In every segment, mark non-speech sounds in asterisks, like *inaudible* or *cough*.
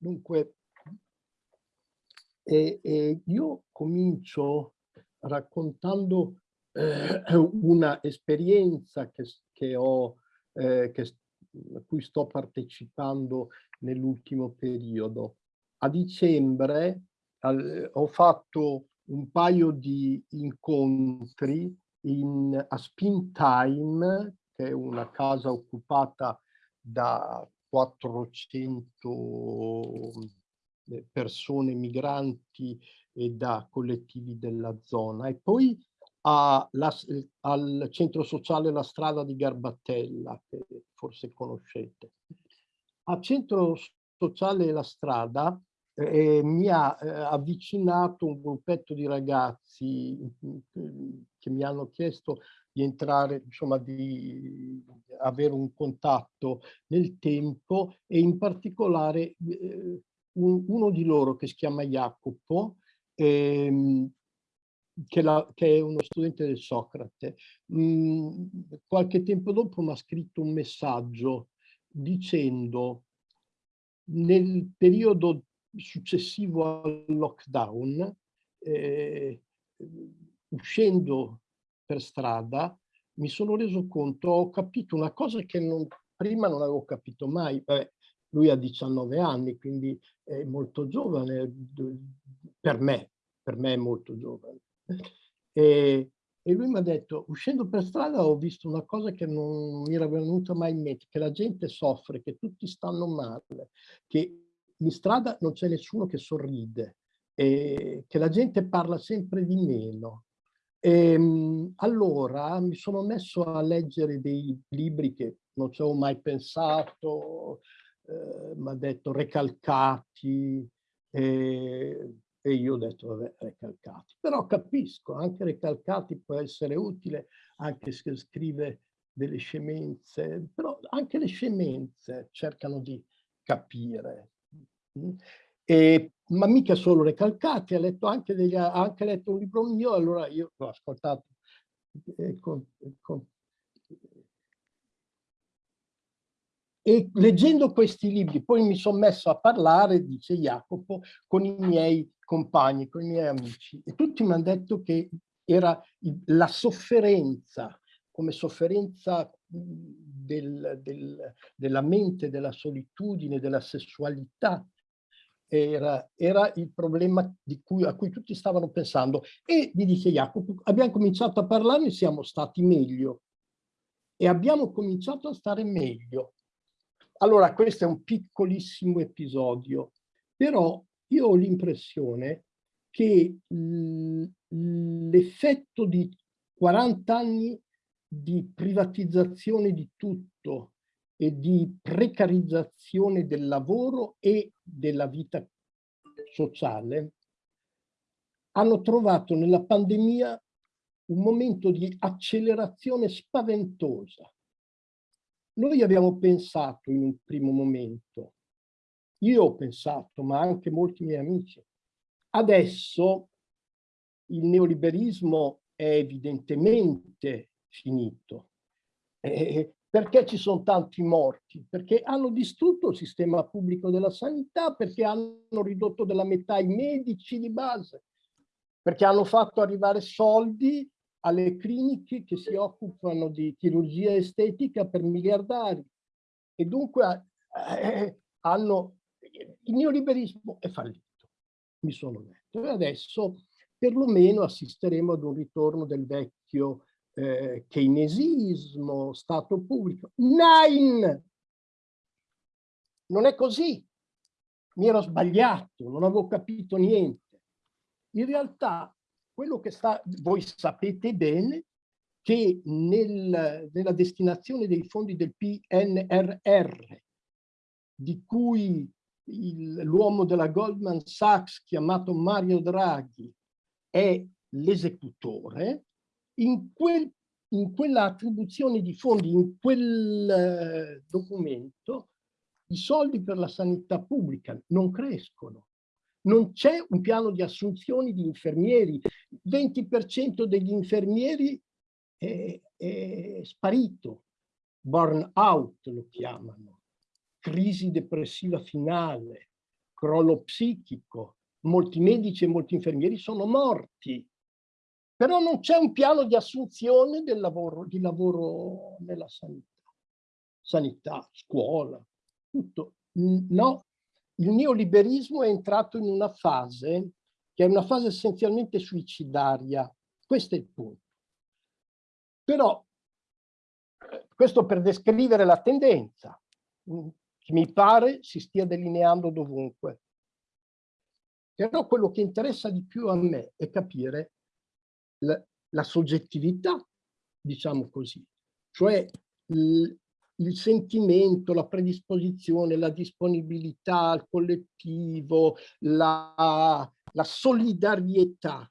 Dunque, e, e io comincio raccontando eh, una esperienza che, che ho, eh, che, a cui sto partecipando nell'ultimo periodo. A dicembre al, ho fatto un paio di incontri in, a Spin Time, che è una casa occupata da 400 eh, persone migranti e da collettivi della zona. E poi a, la, al centro sociale La Strada di Garbatella, che forse conoscete. Al centro sociale La Strada eh, mi ha eh, avvicinato un gruppetto di ragazzi che mi hanno chiesto di entrare, insomma, di avere un contatto nel tempo e in particolare eh, un, uno di loro che si chiama Jacopo, ehm, che, la, che, è uno studente del Socrate. Mm, qualche tempo dopo mi ha scritto un messaggio dicendo nel periodo successivo al lockdown, eh, uscendo per strada, mi sono reso conto, ho capito una cosa che non, prima non avevo capito mai. Beh, lui ha 19 anni, quindi è molto giovane per me, per me è molto giovane. E, e lui mi ha detto, uscendo per strada ho visto una cosa che non mi era venuta mai in mente, che la gente soffre, che tutti stanno male, che in strada non c'è nessuno che sorride, e che la gente parla sempre di meno. E, ehm, allora mi sono messo a leggere dei libri che non ci avevo mai pensato, eh, mi ha detto Recalcati, eh, e io ho detto, vabbè, Recalcati. Però capisco, anche Recalcati può essere utile, anche se scrive delle scemenze, però anche le scemenze cercano di capire. Mm? E, ma mica solo Recalcati, ha letto anche, degli, ha anche letto un libro mio, allora io l'ho ascoltato eh, con, con E leggendo questi libri, poi mi sono messo a parlare, dice Jacopo, con i miei compagni, con i miei amici. E tutti mi hanno detto che era la sofferenza, come sofferenza del, del, della mente, della solitudine, della sessualità, era, era il problema cui, a cui tutti stavano pensando. E mi dice Jacopo, abbiamo cominciato a parlarne e siamo stati meglio. E abbiamo cominciato a stare meglio. Allora, questo è un piccolissimo episodio, però io ho l'impressione che l'effetto di 40 anni di privatizzazione di tutto e di precarizzazione del lavoro e della vita sociale hanno trovato nella pandemia un momento di accelerazione spaventosa noi abbiamo pensato in un primo momento, io ho pensato, ma anche molti miei amici, adesso il neoliberismo è evidentemente finito. *laughs* Eh, perché ci sono tanti morti? Perché hanno distrutto il sistema pubblico della sanità, perché hanno ridotto della metà i medici di base, perché hanno fatto arrivare soldi alle cliniche che si occupano di chirurgia estetica per miliardari e dunque eh, hanno il neoliberismo è fallito, mi sono detto. E adesso perlomeno assisteremo ad un ritorno del vecchio eh, keynesismo, Stato pubblico. Nine! Non è così. Mi ero sbagliato, non avevo capito niente. In realtà quello che sta, voi sapete bene che nel, nella destinazione dei fondi del PNRR, di cui l'uomo della Goldman Sachs chiamato Mario Draghi è l'esecutore, in, quel, in quella attribuzione di fondi, in quel eh, documento, i soldi per la sanità pubblica non crescono. Non c'è un piano di assunzioni di infermieri. 20% degli infermieri è, è sparito, burn out lo chiamano, crisi depressiva finale, crollo psichico, molti medici e molti infermieri sono morti, però non c'è un piano di assunzione del lavoro, di lavoro nella sanità, sanità, scuola, tutto. No, il neoliberismo è entrato in una fase che è una fase essenzialmente suicidaria. Questo è il punto. Però, questo per descrivere la tendenza, che mi pare si stia delineando dovunque. Però quello che interessa di più a me è capire la, soggettività, diciamo così, cioè il, sentimento, la predisposizione, la disponibilità al collettivo, la, la solidarietà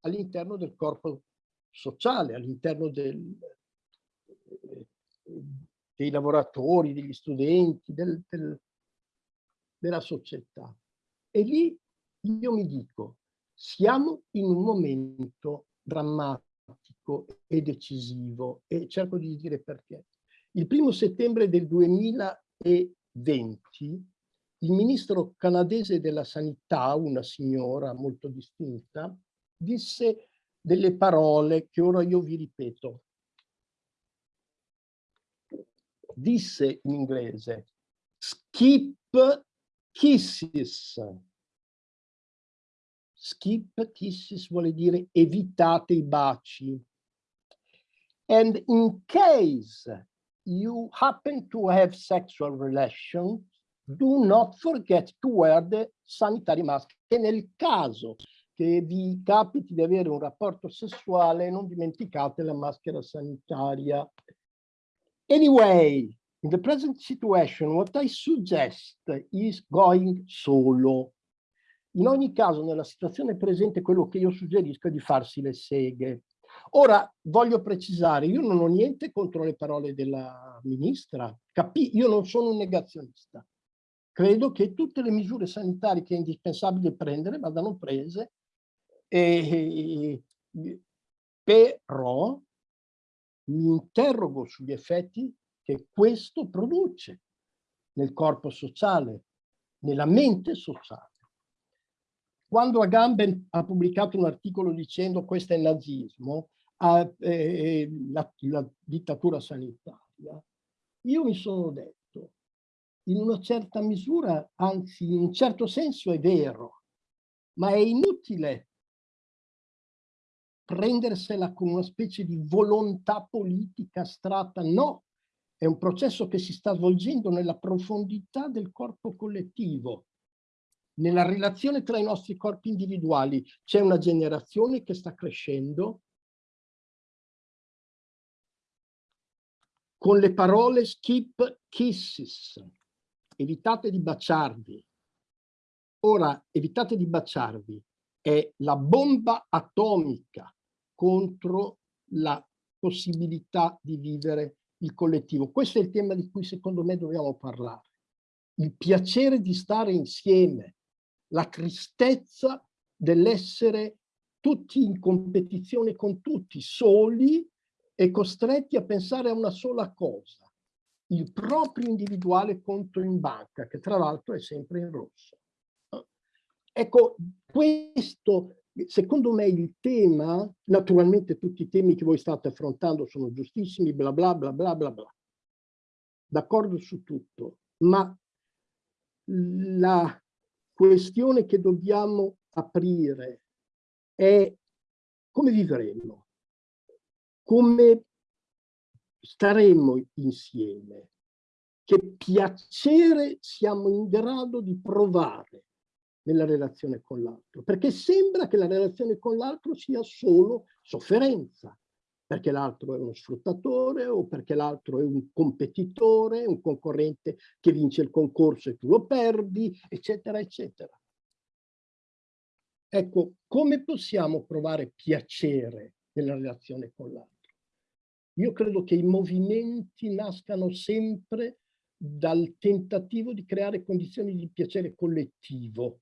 all'interno del corpo sociale, all'interno dei lavoratori, degli studenti, del, del, della società. E lì io mi dico, siamo in un momento drammatico e decisivo e cerco di dire perché. Il primo settembre del 2020 il ministro canadese della sanità, una signora molto distinta, disse delle parole che ora io vi ripeto. Disse in inglese, skip kisses. Skip kisses vuole dire evitate i baci. And in case you happen to have sexual relations, do not forget to wear the sanitary mask. E nel caso che vi capiti di avere un rapporto sessuale, non dimenticate la maschera sanitaria. Anyway, in the present situation, what I suggest is going solo. In ogni caso, nella situazione presente, quello che io suggerisco è di farsi le seghe. Ora, voglio precisare, io non ho niente contro le parole della ministra, Capi io non sono un negazionista. Credo che tutte le misure sanitarie che è indispensabile prendere vadano prese, e, però mi interrogo sugli effetti che questo produce nel corpo sociale, nella mente sociale. Quando Agamben ha pubblicato un articolo dicendo questo è il nazismo, a, eh, la, la dittatura sanitaria, io mi sono detto, in una certa misura, anzi in un certo senso è vero, ma è inutile prendersela con una specie di volontà politica astratta, no, è un processo che si sta svolgendo nella profondità del corpo collettivo, nella relazione tra i nostri corpi individuali. C'è una generazione che sta crescendo con le parole skip kisses, evitate di baciarvi. Ora, evitate di baciarvi, è la bomba atomica contro la possibilità di vivere il collettivo. Questo è il tema di cui secondo me dobbiamo parlare. Il piacere di stare insieme, la tristezza dell'essere tutti in competizione con tutti, soli e costretti a pensare a una sola cosa, il proprio individuale conto in banca, che tra l'altro è sempre in rosso. Ecco, questo secondo me il tema, naturalmente tutti i temi che voi state affrontando sono giustissimi, bla bla bla bla bla bla. D'accordo su tutto, ma la questione che dobbiamo aprire è come vivremo, come staremo insieme, che piacere siamo in grado di provare nella relazione con l'altro, perché sembra che la relazione con l'altro sia solo sofferenza, perché l'altro è uno sfruttatore o perché l'altro è un competitore, un concorrente che vince il concorso e tu lo perdi, eccetera, eccetera. Ecco, come possiamo provare piacere nella relazione con l'altro? Io credo che i movimenti nascano sempre dal tentativo di creare condizioni di piacere collettivo,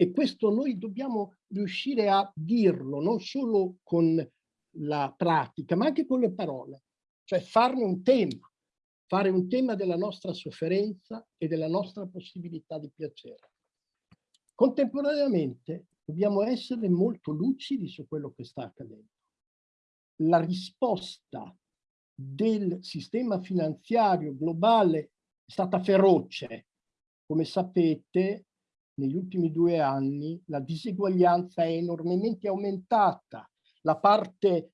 e questo noi dobbiamo riuscire a dirlo, non solo con la pratica, ma anche con le parole, cioè farne un tema. fare un tema della nostra sofferenza e della nostra possibilità di piacere. Contemporaneamente dobbiamo essere molto lucidi su quello che sta accadendo. La risposta del sistema finanziario globale è stata feroce. Come sapete, negli ultimi due anni la diseguaglianza è enormemente aumentata. La parte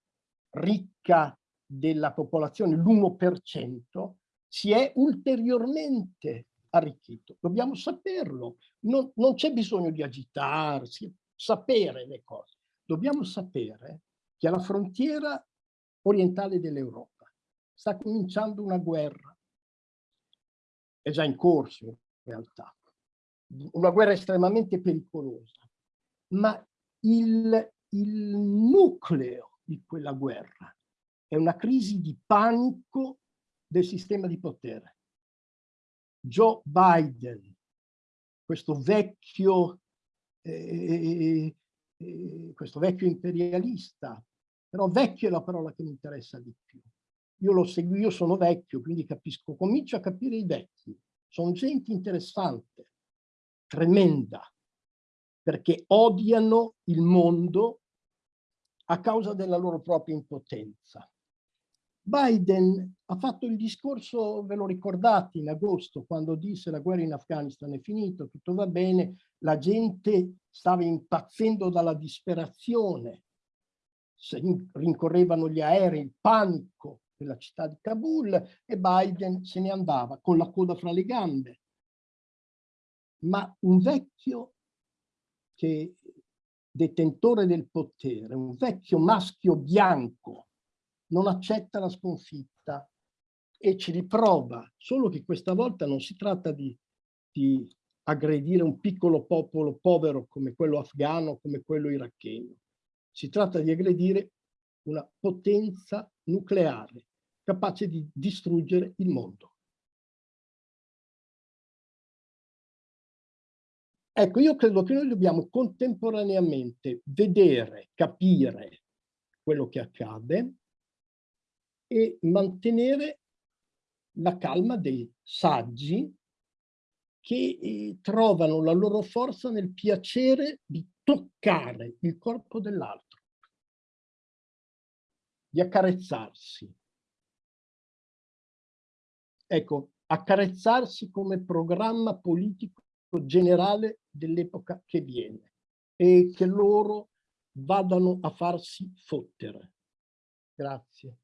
ricca della popolazione, l'1%, si è ulteriormente arricchito. Dobbiamo saperlo, non, non c'è bisogno di agitarsi, sapere le cose. Dobbiamo sapere che alla frontiera orientale dell'Europa sta cominciando una guerra, è già in corso in realtà, una guerra estremamente pericolosa, ma il, il nucleo di quella guerra è una crisi di panico del sistema di potere. Joe Biden, questo vecchio, eh, eh, questo vecchio imperialista, però vecchio è la parola che mi interessa di più. Io lo seguo, io sono vecchio, quindi capisco, comincio a capire i vecchi. Sono gente interessante, tremenda, perché odiano il mondo a causa della loro propria impotenza. Biden ha fatto il discorso, ve lo ricordate, in agosto, quando disse la guerra in Afghanistan è finita, tutto va bene, la gente stava impazzendo dalla disperazione, rincorrevano gli aerei, il panico della città di Kabul e Biden se ne andava con la coda fra le gambe. Ma un vecchio che detentore del potere, un vecchio maschio bianco non accetta la sconfitta e ci riprova, solo che questa volta non si tratta di, di aggredire un piccolo popolo povero come quello afghano, come quello iracheno. Si tratta di aggredire una potenza nucleare capace di distruggere il mondo. Ecco, io credo che noi dobbiamo contemporaneamente vedere, capire quello che accade, e mantenere la calma dei saggi che eh, trovano la loro forza nel piacere di toccare il corpo dell'altro, di accarezzarsi. Ecco, accarezzarsi come programma politico generale dell'epoca che viene e che loro vadano a farsi fottere. Grazie.